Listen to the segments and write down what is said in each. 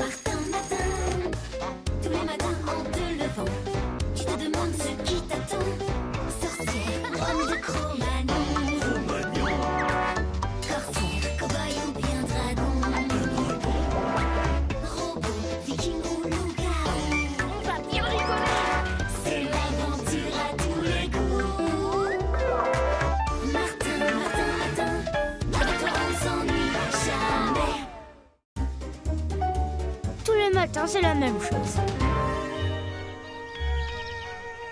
Martin, C'est la même chose.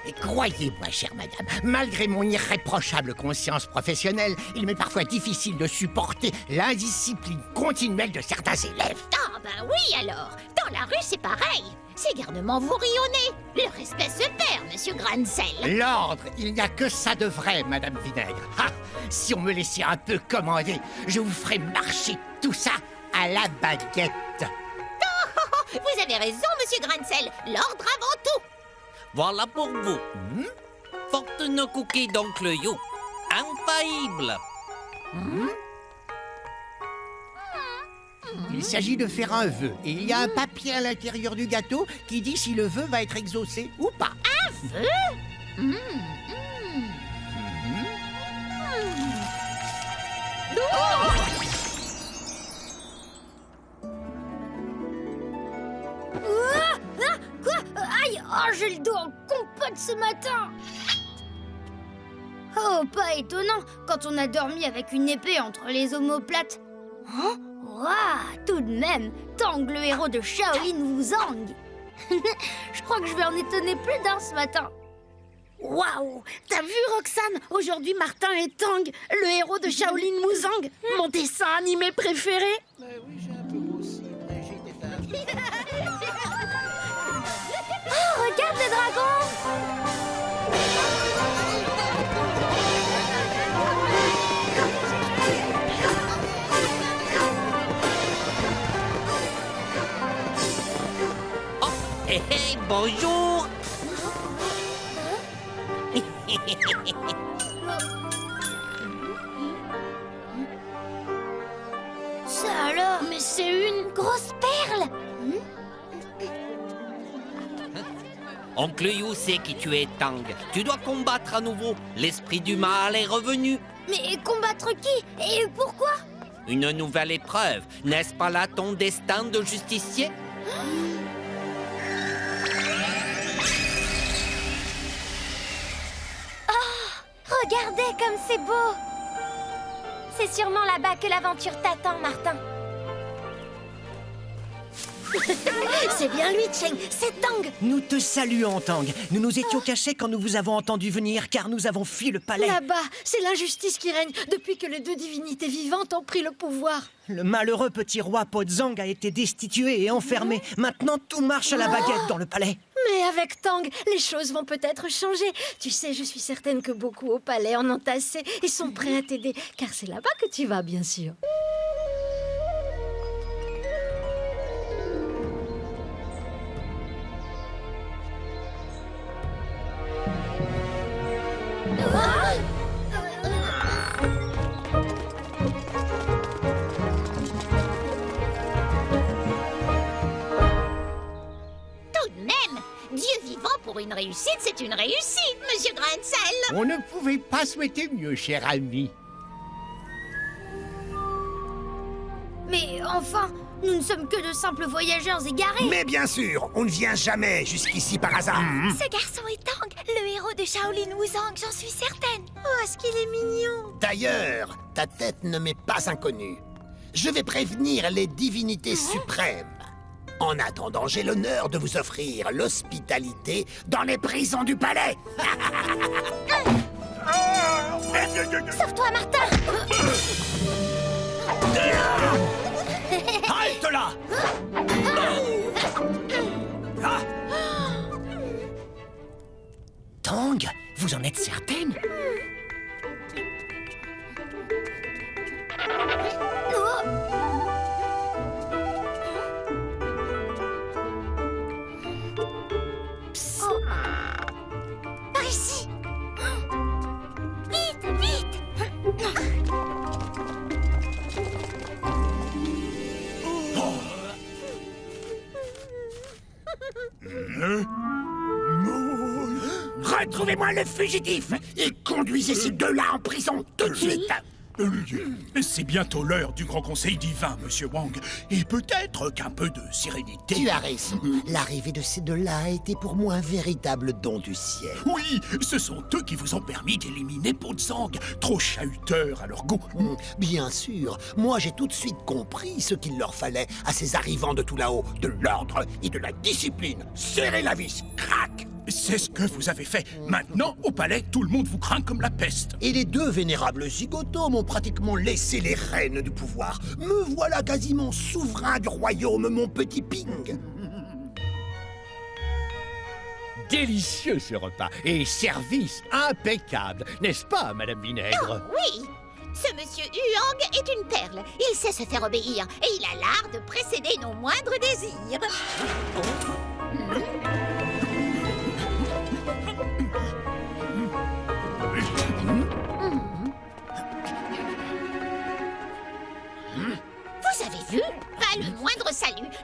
Et croyez-moi, chère madame, malgré mon irréprochable conscience professionnelle, il m'est parfois difficile de supporter l'indiscipline continuelle de certains élèves. Ah bah oui alors Dans la rue c'est pareil C'est garnement vous rayonnez Le respect se perd, monsieur Grancel L'ordre, il n'y a que ça de vrai, madame Vinaigre. Ah, si on me laissait un peu commander, je vous ferais marcher tout ça à la baguette. Vous avez raison, monsieur Grancel L'ordre avant tout Voilà pour vous. Fortune cookie d'oncle You. Infaillible. Il s'agit de faire un vœu, et il y a un papier à l'intérieur du gâteau qui dit si le vœu va être exaucé ou pas. Ah, Oh, j'ai le dos en compote ce matin Oh, pas étonnant quand on a dormi avec une épée entre les omoplates. Hein? Ouah, tout de même, Tang, le héros de Shaolin Wuzang. Je crois que je vais en étonner plus d'un ce matin. Waouh T'as vu, Roxane? Aujourd'hui, Martin et Tang, le héros de Shaolin Wuzang, mon dessin animé préféré. Hé hé, bonjour. Ça alors Mais c'est une grosse perle Oncle You sait qui tu es, Tang. Tu dois combattre à nouveau. L'esprit du mal est revenu. Mais combattre qui Et pourquoi? Une nouvelle épreuve. N'est-ce pas là ton destin de justicier? Regardez comme c'est beau C'est sûrement là-bas que l'aventure t'attend, Martin. C'est bien lui, Cheng, c'est Tang. Nous te saluons, Tang. Nous nous étions cachés quand nous vous avons entendu venir, car nous avons fui le palais. Là-bas, c'est l'injustice qui règne depuis que les deux divinités vivantes ont pris le pouvoir. Le malheureux petit roi Pozang a été destitué et enfermé. Maintenant, tout marche à la baguette dans le palais. Mais avec Tang, les choses vont peut-être changer. Tu sais, je suis certaine que beaucoup au palais en ont assez et sont prêts à t'aider, car c'est là-bas que tu vas, bien sûr. Pour une réussite, c'est une réussite, monsieur Grancel On ne pouvait pas souhaiter mieux, cher ami. Mais enfin, nous ne sommes que de simples voyageurs égarés. Mais bien sûr, on ne vient jamais jusqu'ici par hasard. Ce garçon est Tang, le héros de Shaolin Wuzang, j'en suis certaine. Oh, est-ce qu'il est mignon D'ailleurs, ta tête ne m'est pas inconnue. Je vais prévenir les divinités suprêmes. En attendant, j'ai l'honneur de vous offrir l'hospitalité dans les prisons du palais. Sauve-toi, Martin. Halte là. Ah, Tang, vous en êtes certaine? Retrouvez-moi le fugitif et conduisez ces deux-là en prison tout de suite C'est bientôt l'heure du grand conseil divin, monsieur Wang. Et peut-être qu'un peu de sérénité. Tu as raison. L'arrivée de ces deux-là a été pour moi un véritable don du ciel. Oui, ce sont eux qui vous ont permis d'éliminer Pozang, trop chahuteur à leur goût. Hmm, Bien sûr, moi j'ai tout de suite compris ce qu'il leur fallait à ces arrivants de tout là-haut, de l'ordre et de la discipline. Serrez la vis, crac C'est ce que vous avez fait. Maintenant, au palais, tout le monde vous craint comme la peste. Et les deux vénérables zigotos m'ont pratiquement laissé les rênes du pouvoir. Me voilà quasiment souverain du royaume, mon petit Ping. Délicieux ce repas et service impeccable, n'est-ce pas, Madame Vinaigre? Oui Ce monsieur Huang est une perle. Il sait se faire obéir et il a l'art de précéder nos moindres désirs. Vous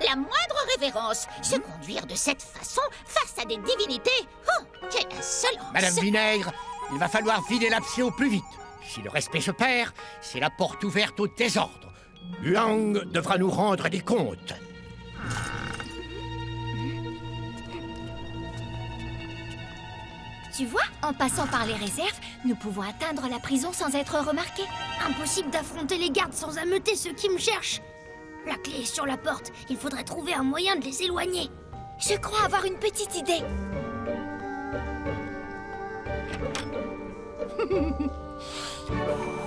la moindre révérence. Se conduire de cette façon face à des divinités Oh, quelle insolence Madame Vinaigre, il va falloir vider l'abcès au plus vite. Si le respect se perd, c'est la porte ouverte au désordre. Huang devra nous rendre des comptes. Tu vois, en passant par les réserves, nous pouvons atteindre la prison sans être remarqués. Impossible d'affronter les gardes sans ameuter ceux qui me cherchent. La clé est sur la porte. Il faudrait trouver un moyen de les éloigner. Je crois avoir une petite idée.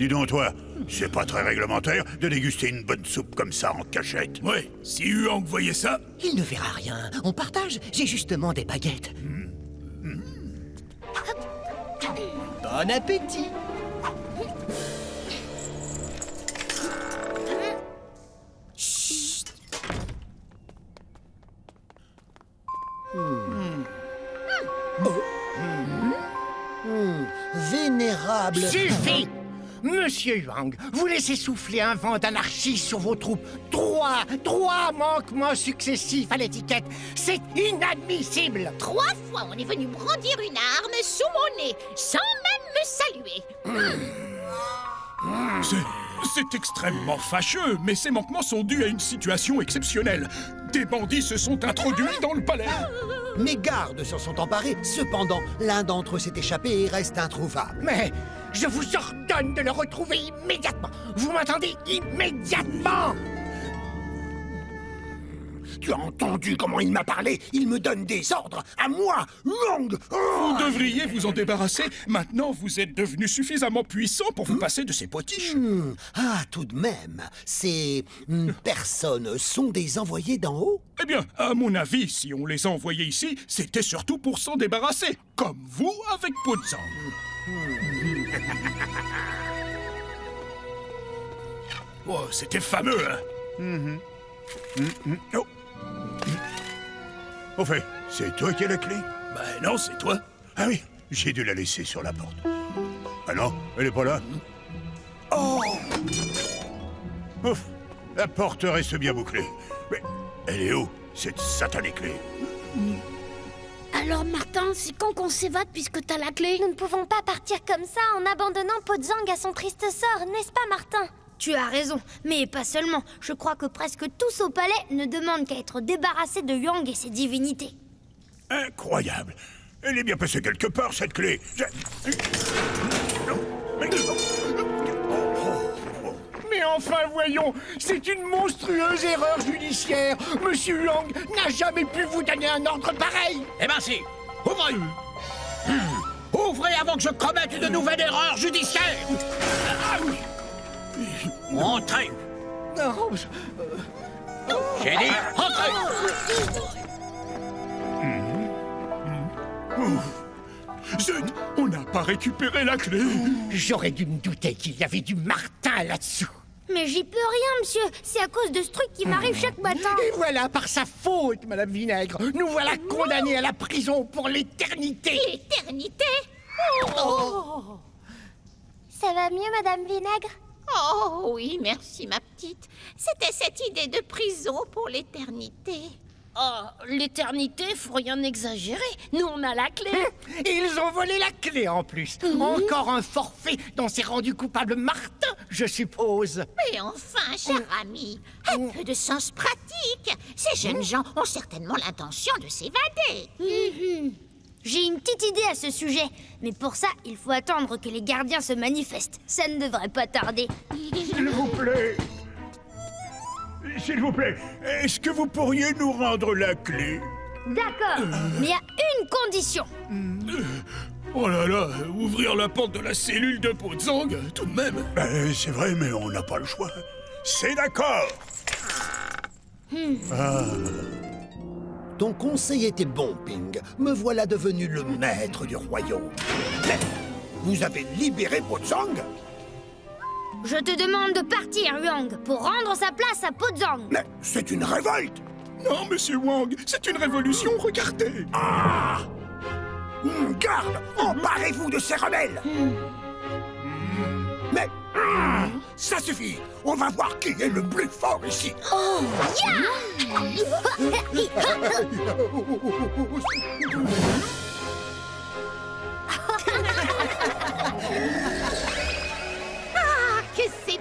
Dis donc, toi, c'est pas très réglementaire de déguster une bonne soupe comme ça en cachette. Ouais, si Huang voyait ça, Il ne verra rien. On partage. J'ai justement des baguettes. Bon appétit. Vénérable. Suffit Monsieur Huang, vous laissez souffler un vent d'anarchie sur vos troupes. Trois, trois manquements successifs à l'étiquette. C'est inadmissible. Trois fois, on est venu brandir une arme sous mon nez, sans même me saluer. c'est c'est extrêmement fâcheux, mais ces manquements sont dus à une situation exceptionnelle. Des bandits se sont introduits dans le palais. Mes gardes s'en sont emparés. Cependant, l'un d'entre eux s'est échappé et reste introuvable. Mais je vous ordonne de le retrouver immédiatement. Vous m'entendez Immédiatement Tu as entendu comment il m'a parlé? Il me donne des ordres à moi, Long. Vous devriez vous en débarrasser. Maintenant, vous êtes devenu suffisamment puissant pour vous passer de ces potiches. Hmm, Ah, tout de même, ces hmm, personnes sont des envoyés d'en haut? Eh bien, à mon avis, si on les a envoyés ici, c'était surtout pour s'en débarrasser. Comme vous avec Pozang. Oh, c'était fameux, hein. Oh. Au fait, c'est toi qui as la clé? Ben non, c'est toi. Ah oui, j'ai dû la laisser sur la porte. Ah non, elle est pas là. Oh. Ouf, la porte reste bien bouclée. Mais elle est où, cette satanée clé? Alors Martin, c'est quand qu'on s'évade puisque t'as la clé Nous ne pouvons pas partir comme ça en abandonnant Pozang à son triste sort, n'est-ce pas, Martin? Tu as raison, mais pas seulement. Je crois que presque tous au palais ne demandent qu'à être débarrassés de Yang et ses divinités. Incroyable Elle est bien passée quelque part, cette clé Je- Non, mais- Mais enfin, voyons, c'est une monstrueuse erreur judiciaire. Monsieur Huang n'a jamais pu vous donner un ordre pareil. Eh ben si. Ouvrez. Hmm. Ouvrez avant que je commette une nouvelle erreur judiciaire. Entrez. J'ai dit, entrez. Zut On n'a pas récupéré la clé. J'aurais dû me douter qu'il y avait du Martin là-dessous. Mais j'y peux rien, monsieur. C'est à cause de ce truc qui m'arrive chaque matin. Et voilà, par sa faute, Madame Vinaigre, nous voilà condamnés à la prison pour l'éternité. L'éternité Ça va mieux, Madame Vinaigre? Oh oui, merci ma petite. C'était cette idée de prison pour l'éternité. Oh, l'éternité, faut rien exagérer. Nous, on a la clé. Ils ont volé la clé en plus. Encore un forfait dont s'est rendu coupable Martin, je suppose. Mais enfin, cher ami, un peu de sens pratique. Ces jeunes gens ont certainement l'intention de s'évader. Mhm. J'ai une petite idée à ce sujet, mais pour ça, il faut attendre que les gardiens se manifestent. Ça ne devrait pas tarder. S'il vous plaît. S'il vous plaît, est-ce que vous pourriez nous rendre la clé? D'accord, mais il y a une condition. Oh là là, ouvrir la porte de la cellule de Pozang, tout de même. Ben, c'est vrai, mais on n'a pas le choix. C'est d'accord. Ton conseil était bon, Ping. Me voilà devenu le maître du royaume. Mais vous avez libéré Pozang Je te demande de partir, Yuang, pour rendre sa place à Pozang. Mais c'est une révolte. Non, monsieur Wang, c'est une révolution, regardez. Hum, Garde Emparez-vous de ces rebelles. Mais hum, ça suffit. On va voir qui est le plus fort ici. Ah,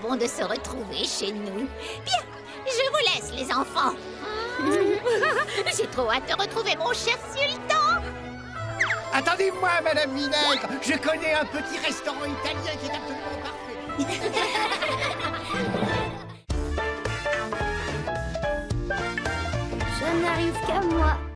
bon de se retrouver chez nous. Bien, je vous laisse, les enfants. J'ai trop hâte de retrouver mon cher sultan. Attendez-moi, Madame Vinaigre. Je connais un petit restaurant italien qui est absolument parfait. Ça n'arrive qu'à moi.